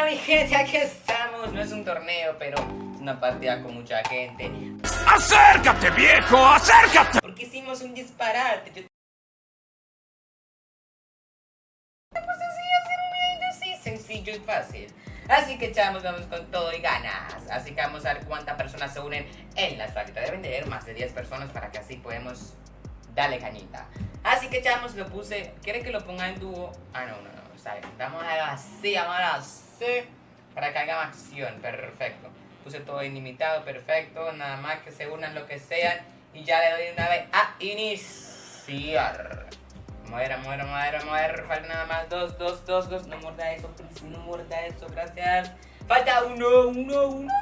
onda mi gente? Aquí estamos. No es un torneo, pero es una partida con mucha gente. ¡Acércate, viejo! ¡Acércate! Porque hicimos un disparate. Yo... Pues así hacer un video así, sencillo y fácil. Así que chavos, vamos con todo y ganas. Así que vamos a ver cuántas personas se unen en la práctica. Deben de más de 10 personas para que así podemos darle cañita. Así que chavos, lo puse. ¿Quieren que lo ponga en dúo? Ah, no, no, no. Está bien. Vamos a así, vamos a así. Para que haga acción. Perfecto. Puse todo ilimitado, perfecto. Nada más que se unan lo que sean. Y ya le doy una vez a iniciar. Muera, muera, muera, muera. Falta nada más dos, dos, dos, dos. No muerda eso, please. No muerda eso, gracias. Falta uno, uno, uno,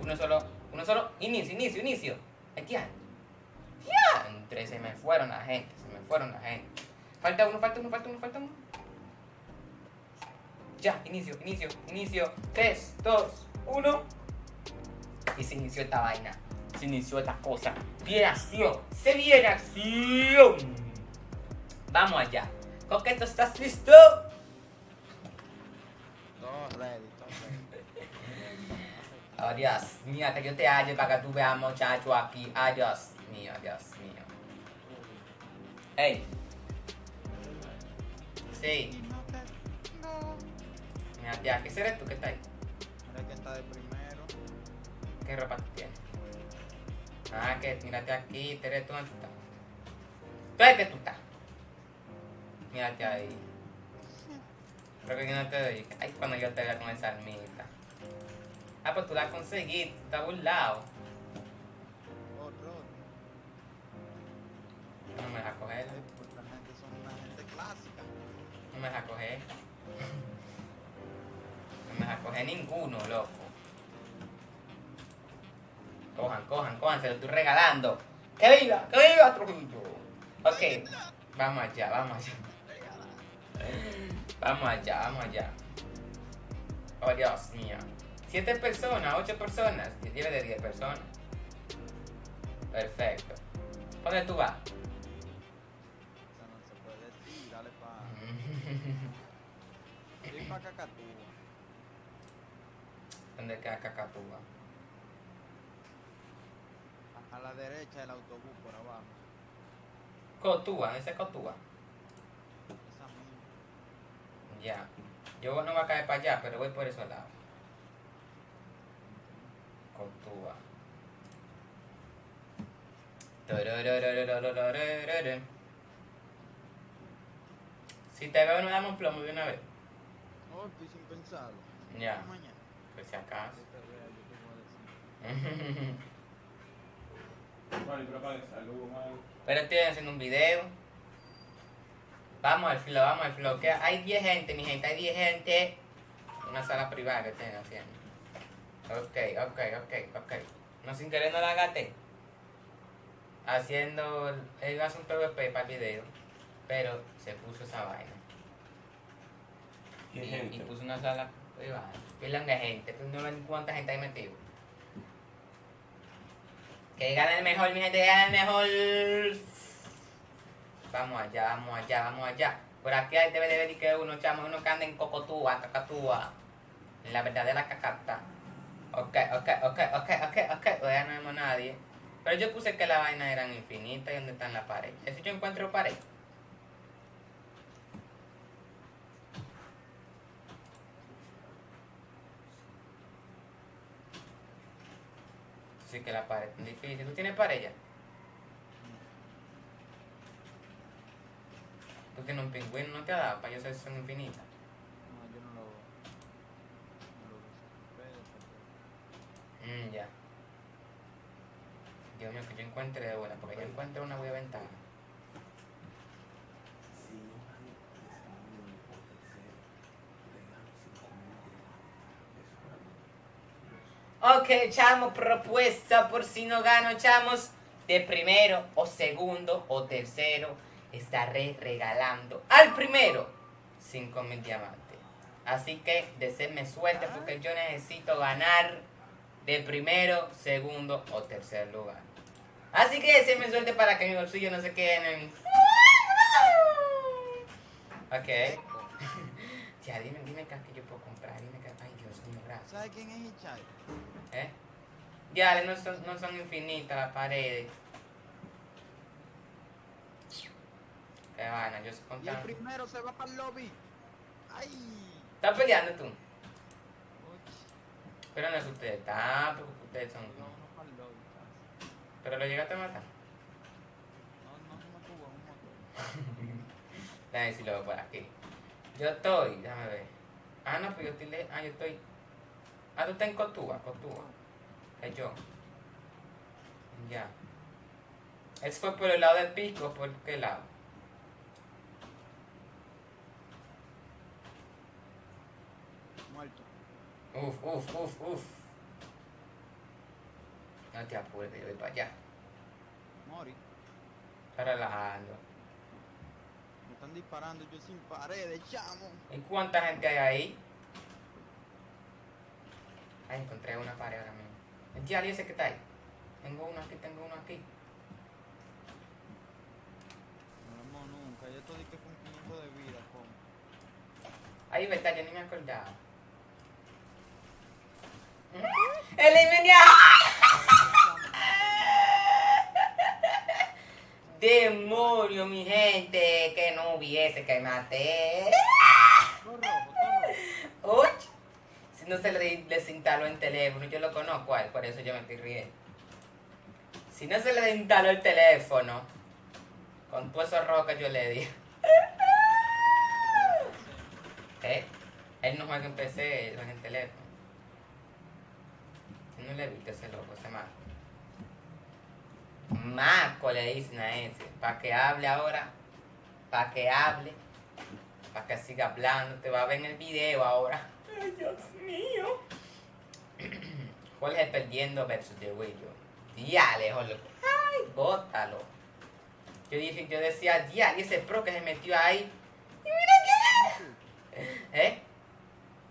uno, solo, uno solo. Inicio, inicio, inicio. Aquí. Ya. Entre se me fueron la gente, se me fueron la gente. Falta uno, falta uno, falta uno, falta uno. Ya, inicio, inicio, inicio. 3, 2, 1. Y se inició esta vaina. Se inició esta cosa. Viene acción. Se viene acción. Vamos allá. Coqueto, ¿estás listo? Todo ready, ready. Oh, Dios mío, que yo te halle para que tú veas muchacho aquí. Ay, Dios mío, Dios mío. Hey. Sí, mira, ya, ¿qué será tú que está ahí? Mira quién está de primero. ¿Qué ropa tú tienes? Ah, que mírate aquí, Tere, tú dónde tú estás. ¿Tú dónde tú estás? Mírate ahí. Creo que yo no te doy. Ay, cuando yo te vea con esa almita. Ah, pues tú la conseguí, tú estás burlado. No me deja coger, Ay, pues la gente son una gente clásica. no me deja coger. Coger ninguno, loco. Cojan, cojan, cojan, se lo estoy regalando. ¡Que viva! ¡Que viva Trujillo! Ok, vamos allá, vamos allá. Vamos allá, vamos allá. Oh, Dios mío. Siete personas, ocho personas. Tiene de diez personas. Perfecto. ¿Dónde tú vas? Eso no se puede decir. Dale pa. Dale pa Cacatúa donde queda Cacatúa. A la derecha del autobús por abajo. Cotúa, ese es Cotúa. Esa misma. Ya. Yo no voy a caer para allá, pero voy por esos lados. Cotúa. Si te veo, no damos plomo de una vez. No, estoy sin pensarlo. Ya. Mañana. Pues si acaso. Pero estoy haciendo un video. Vamos al filo, vamos al filo. Que hay 10 gente, mi gente, hay 10 gente. Una sala privada que estén haciendo. Ok, ok, ok, ok. No sin querer no la gaté. Haciendo. Él iba a hacer un PvP para el video. Pero se puso esa vaina. ¿Qué Y, gente? y puso una sala privada. Pilan de gente. Pues no ven cuánta gente hay metido. Que gane el mejor, mi gente, que gane el mejor. Vamos allá, vamos allá, vamos allá. Por aquí hay debe de ver que uno, chamo, uno que anda en cocotúa, cacatúa. En la verdadera cacata. Ok, ok, ok, ok, ok, ok. Todavía no vemos nadie. Pero yo puse que la vaina eran infinitas y dónde están las paredes. ¿Eso yo encuentro pared? Que la pared es difícil. ¿Tú tienes pared ya? Tú tienes un pingüino, ¿no te ha dado para yo si son infinitas? No, yo no lo. No lo uso. Pero, Mm, ya. Dios mío, que yo encuentre de buena, porque yo encuentre una voy a ventaja. Ok, chamo, propuesta por si no gano, chamos. De primero o segundo o tercero estaré regalando al primero 5 mil diamantes. Así que deseenme suerte porque yo necesito ganar de primero, segundo o tercer lugar. Así que deseenme suerte para que mi bolsillo no se quede en... Ok. Ya, dime, dime qué que yo puedo comprar. Dime que. Ay, Dios gracias. ¿Sabes quién es Hichai? ¿Eh? Ya, no son, no son infinitas las paredes. Qué vaina, yo sé Y el primero se va para el lobby. ¡Ay! ¿Estás peleando tú? Uy, Pero no es usted, tampoco ustedes son. iba uno para el lobby. casi. Pero lo llegaste a matar. No, no se en un motor. Déjame decirlo por aquí. Yo estoy, déjame ver. Ah, no, pues yo estoy. Ah, yo estoy. Ah, tú estás en Cotúa, Cotúa. Es yo. Ya. Ese fue por el lado del pico, ¿por qué lado? Muerto. Uf, uf, uf, uf. No te apures, yo voy para allá. Mori. Está relajando. Me están disparando yo sin paredes, chamo. ¿Y cuánta gente hay ahí? Ay, encontré una pared ahora mismo. El tía ese que está ahí. Tengo uno aquí, tengo uno aquí. No nunca. Estoy que con 500 de vida, con. Ahí, verdad, yo ni me acordaba. ¡Eliminado! Demonio, mi gente, que no hubiese que maté. Todo rojo, todo rojo. Uy, si no se le desinstaló el teléfono, yo lo conozco a él, por eso yo me estoy riendo. Si no se le desinstaló el teléfono, con todo eso que yo le di. ¿Eh? Él no juega en PC, él juega en teléfono. No le viste ese loco, ese maco. Maco le dicen a ese. Para que hable ahora. Para que hable. Para que siga hablando. Te va a ver en el video ahora. Ay, Dios mío. Jorge perdiendo versus The Willow. Diale, Jorge. Ay, bótalo. Yo dije, yo decía, diale, ese pro que se metió ahí. Y mira es. ¿Eh?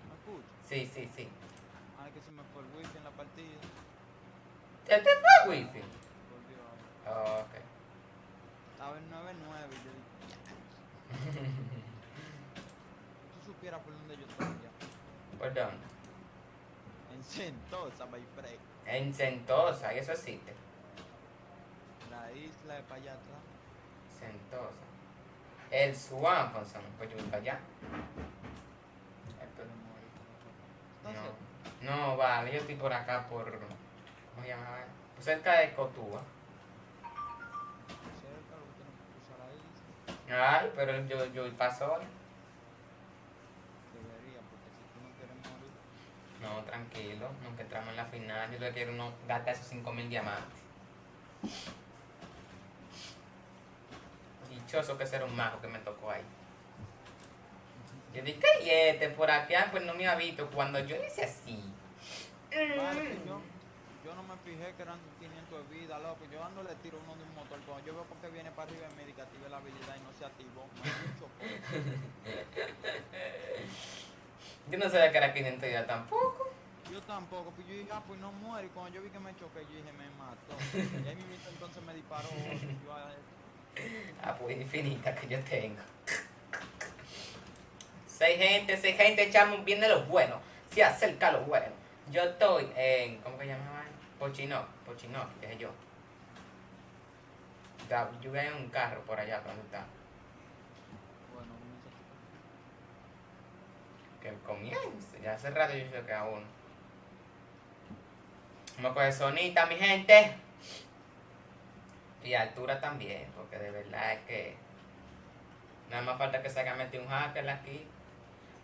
¿Me escuchas? Sí, sí, sí. Ay, que se me fue el wifi en la partida. ¿Ya te fue wifi? Volvió ahora. Oh, ok. Estaba en 9-9 y yo dije, "Ya". Si tú supieras por dónde yo estoy ya. ¿Por dónde? En Sentosa, by Frey. En Sentosa, y eso existe. La isla de atrás. Sentosa. El Swanfonson, pues yo voy para allá. No, no, vale, yo estoy por acá, por. ¿Cómo se llama? Pues cerca de Cotúa. Ay, pero yo, yo voy para sola. Debería, porque si tú no quieres morir. No, tranquilo, nunca entramos en la final. Yo lo que quiero no gastar esos 5000 diamantes. Dichoso que ser un mago que me tocó ahí. Yo dije, ¿qué y este por acá? Pues no me ha visto cuando yo hice así. Yo, yo no me fijé que eran 500 de vida, loco. Yo ando le tiro uno de un motor. Cuando yo veo porque viene para arriba en médica, active la habilidad y no se activó. Me Yo no sabía que era 500 ya tampoco. Yo tampoco, pues yo dije, ah, pues no muere. Y cuando yo vi que me choqué, yo dije, me mató. Y ahí mismo entonces me disparó. yo, ah, Ah, pues infinita que yo tengo. Seis gente, seis gente, echamos bien de lo bueno. Se acerca lo bueno. Yo estoy en. ¿Cómo que llamaba? Pochinoc, Pochinoc, que es yo. Yo voy en un carro por allá, ¿dónde está? bueno, comienza a Que comience. Ya hace rato yo sé que aún. Vamos coger sonita, mi gente. Y altura también, porque de verdad es que. Nada más falta que se haya metido un hacker aquí.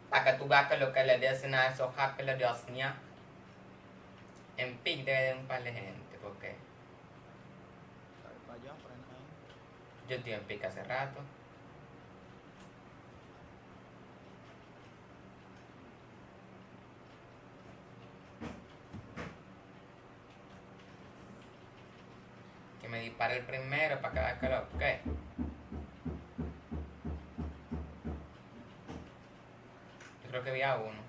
Para que tú veas que lo que le dicen a esos hackers dio ña. En pic debe de un par de gente, porque yo estoy en pic hace rato. Dispare el primero para que vea que lo que. Yo creo que vi a uno.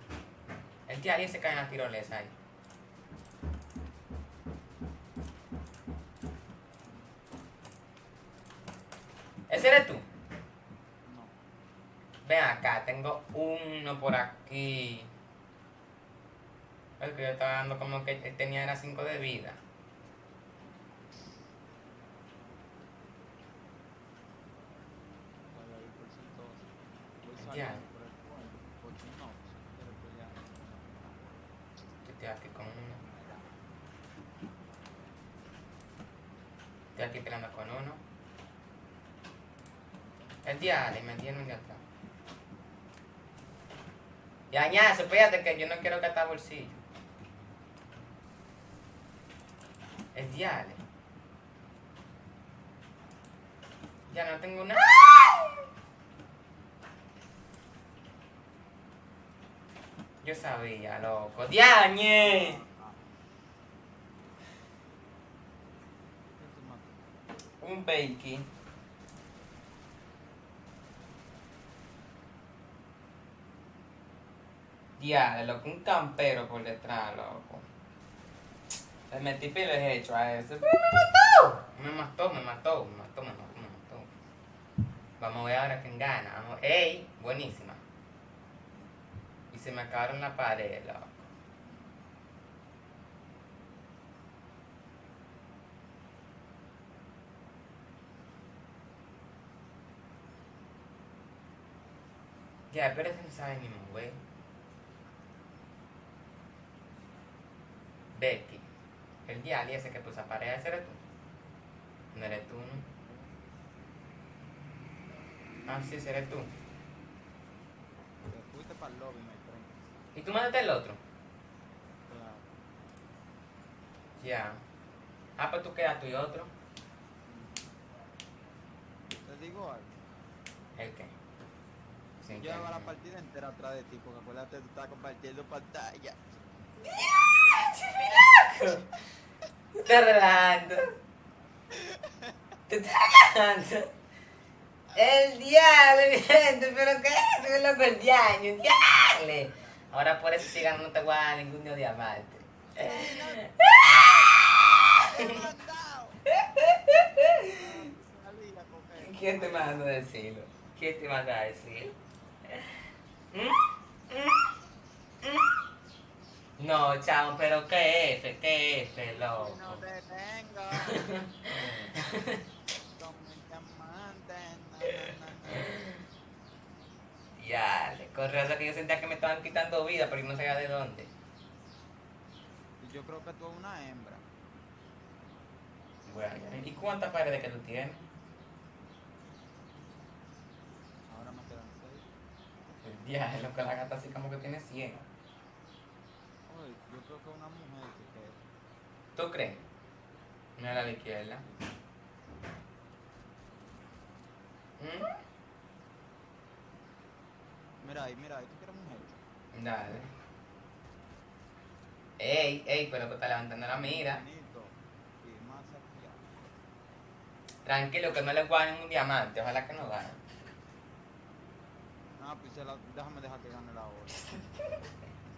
El tía alguien se cae en la tirolesa ahí. ¿Ese eres tú? No. Ven acá, tengo uno por aquí. El que yo estaba dando como que él tenía era 5 de vida. Vaya, ahí por ciento doce. Voy Ya. saliendo por el pueblo, porque no, si no quiero pelear. Yo estoy aquí con uno. Estoy aquí peleando con uno. El diale, me tiene un de atrás. Ya, ñazo, espérate que yo no quiero gastar bolsillo. El diale. Ya no tengo nada. Yo sabía, loco. ¡Diañe! Un bakey. Diale, loco, un campero por detrás, loco. Le metí de hecho a ese. pero Me mató, me mató, me mató, me mató, me mató. Vamos a ver ahora quién gana. Vamos. ¡Ey! Buenísima. Y se me acabaron la pared, loco. Ya, pero ese no sabe ni mover. Betty. El diario ese que puso a pared, ese eres tú. No eres tú, ¿no? Ah, sí, ese eres tú. Te fuiste para el lobby, my friend. ¿Y tú mandaste el otro? Claro. Ya. Ah, pues tú quedas tú y otro. Te digo algo. ¿El qué? Sin que- Lleva la partida entera atrás de ti, porque acuérdate, tú estás compartiendo pantalla. Te estás relajando. Te estás relajando. El diablo, mi gente, pero qué es loco, el diablo, el diablo. Ahora por eso sigan no te voy a dar ningún de diamante. ¿Quién te mandó a decirlo? ¿Quién te mandó a decir? ¿Mm? No, chamo, pero qué F, qué F, No loco. te tengo. Con mi Ya, le corre eso que yo sentía que me estaban quitando vida, pero yo no sabía de dónde. Yo creo que tú eres una hembra. Bueno, ¿y cuántas paredes que tú tienes? Ahora me quedan seis. Día, lo que la gata así como que tiene 100. Yo creo que una mujer que. ¿Tú crees? Mira la de izquierda. ¿Mm? Mira ahí, mira ahí, tú quieres mujer. Dale. Ey, ey, pero que está levantando la mira. Tranquilo, que no le guarden un diamante. Ojalá que no gane. Ah, pues déjame dejar que gane la hora.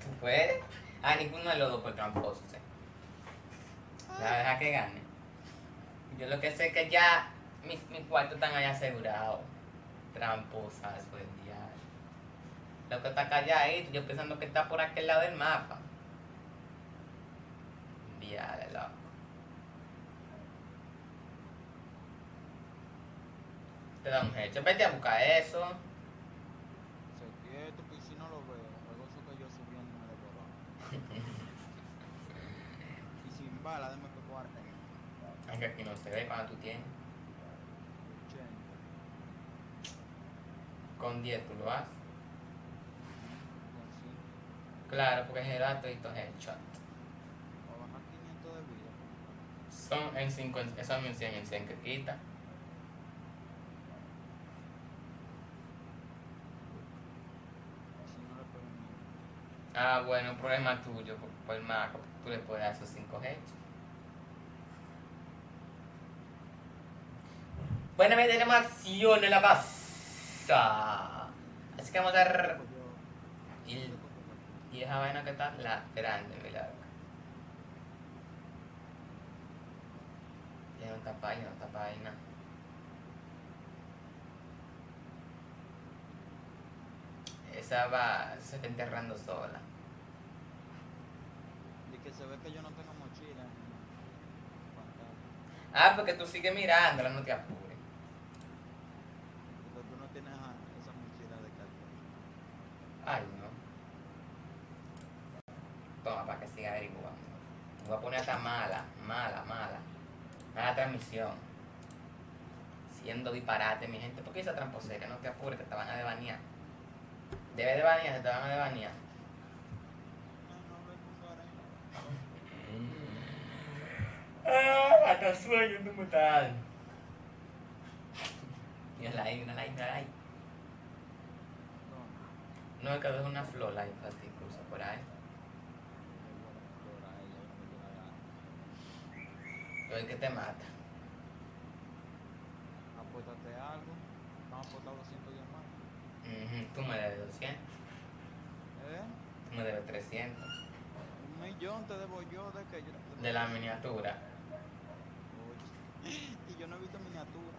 ¿Tú puedes? Ah, ninguno de los dos por tramposo, sí. Ya deja que gane. Yo lo que sé es que ya mis, mis cuartos están ahí asegurados. Tramposas, pues ya. Lo que está calladito, yo pensando que está por aquel lado del mapa. Diale, loco. Te da un hecho. Vete a buscar eso. Se quieto, pues si no lo veo. Luego eso que yo subiendo me devoró. y sin bala, deme que guarde. Aunque aquí no se ve cuando tú tienes. 80. Con 10 tú lo haces. Con. Claro, porque general todo esto es headshot. O bajar 500 de vida. Son en 5, son en 100 en 100 que quita. Si no le pego ni. Ah, bueno, problema tuyo por, el mago. Tú le puedes dar esos 5 hechos. Bueno, me tenemos acción en la casa. Así que vamos a dar. Y, esa vaina que está la grande, mira. Ya no tapa ahí, no tapa ahí nada. Esa va, se está enterrando sola. Y que se ve que yo no tengo mochila. en. Ah, porque tú sigues mirándola, no te apures. Porque tú no tienes a- esa mochila de cartón. Ay, no. Toma, para que siga averiguando. Voy a poner hasta mala, mala, mala. Mala transmisión. Siendo disparate, mi gente. ¿Por qué esa tramposera? No te apures, que te van a debanear. Debe de banear, se te van a debanear. No, no, no, no, no, Ah, hasta sueño, me estás. Mírala ahí, mírala ahí, mírala ahí. no. No, es que es una flor ahí para ti, por ahí. Yo el que te mata. Apuéstate algo. Vamos a apostar 210 más. Ujú, Tú me debes 200, ¿Eh? tú me debes 300. Un millón te debo yo de que yo. De la miniatura. Oye. Y yo no he visto miniatura.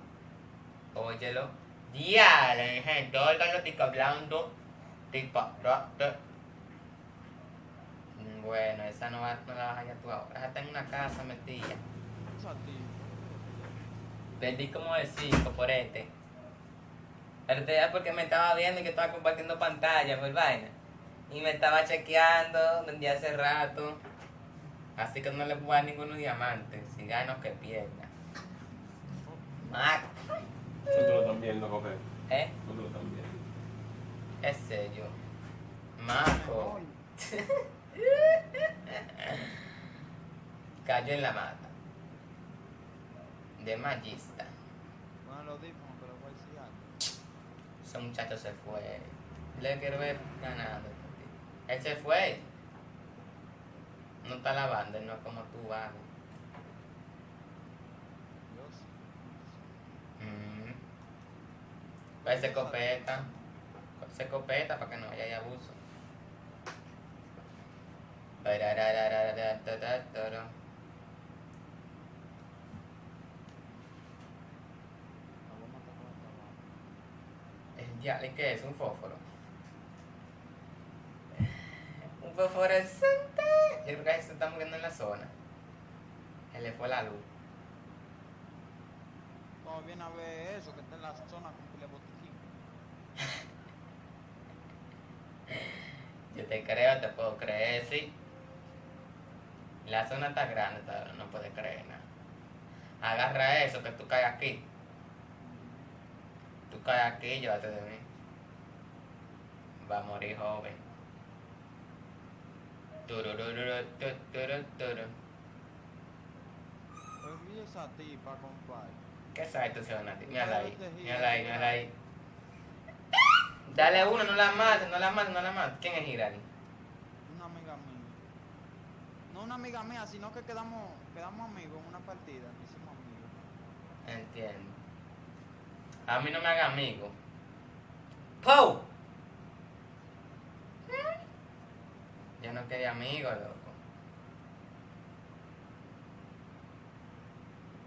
Óyelo. Oigan lo que estoy hablando. Mm, Bueno, esa no, va, no la vas a hallar tú ahora. Esa está en una casa metida. Perdí como de 5 por este. Pero te da porque me estaba viendo y que estaba compartiendo pantalla por vaina. Y me estaba chequeando desde hace rato. Así que no le puedo dar ninguno diamante. Si gano que pierda. Mac. Nosotros lo están viendo, coger. ¿Eh? Nosotros lo están viendo. Es serio. Marco. Cayó en la mata. De magista. Bueno, lo dijo, pero voy a decir algo. Ese muchacho se fue. Le quiero ver ganando. Él se fue. No está lavando, él no es como tú, sí. Mm. Pues se copeta. Se copeta para que no haya abuso. Parararararatatara. La voy a matar con esta bala. El diablo, ¿y qué es? Un fósforo. Un fosforescente. Yo creo que se está muriendo en la zona. Se le fue la luz. Como viene a ver eso, que está en la zona con pile botiquín. Yo te creo, te puedo creer, sí. La zona está grande, no puedes creer nada. Agarra eso, que tú caes aquí. Tú caes aquí, llévate de mí. Va a morir joven. Vi esa tipa, compadre. ¿Qué sabes tú, Sionati? Mírala ahí, mírala ahí, mírala ahí. Dale uno, no la mates, no la mates, no la mates. ¿Quién es Hirari? Una amiga mía. No una amiga mía, sino que quedamos, quedamos amigos en una partida. Hicimos amigos. Entiendo. A mí no me haga amigo. ¡Pou! Yo no quería amigo, loco.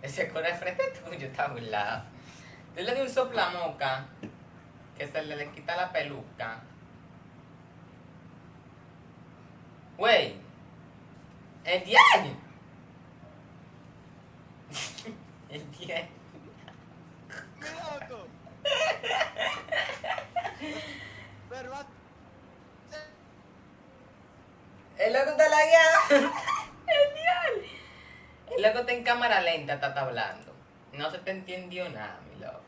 Ese cura de frente tuyo está burlado. Tú le di un soplamoca que se le, le quita la peluca. Güey. El diario. El diario. El loco está lagueado. Genial. El loco está en cámara lenta, está, hablando. No se te entendió nada, mi loco.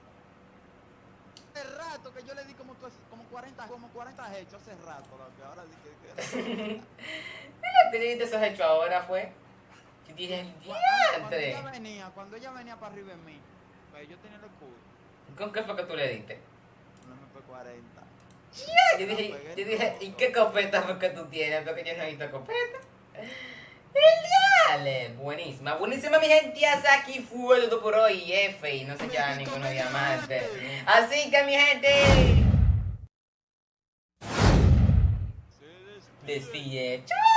hace rato que yo le di como, como 40, como 40 hechos hace rato, loco. Ahora sí que... que ¿Qué te dijiste esos hechos ahora fue? Yo dije, el cuando diantre. ella venía, cuando ella venía para arriba en mí, pues yo tenía el escudo. ¿Con qué fue que tú le diste? No me fue 40. Yo dije, yo dije, ¿y qué copeta fue que tú tienes? Porque yo no he visto copeta. Genial, buenísima, buenísima mi gente, hasta aquí fue todo por hoy, F, y no se queda ninguno diamante. Así que mi gente, despide, chao.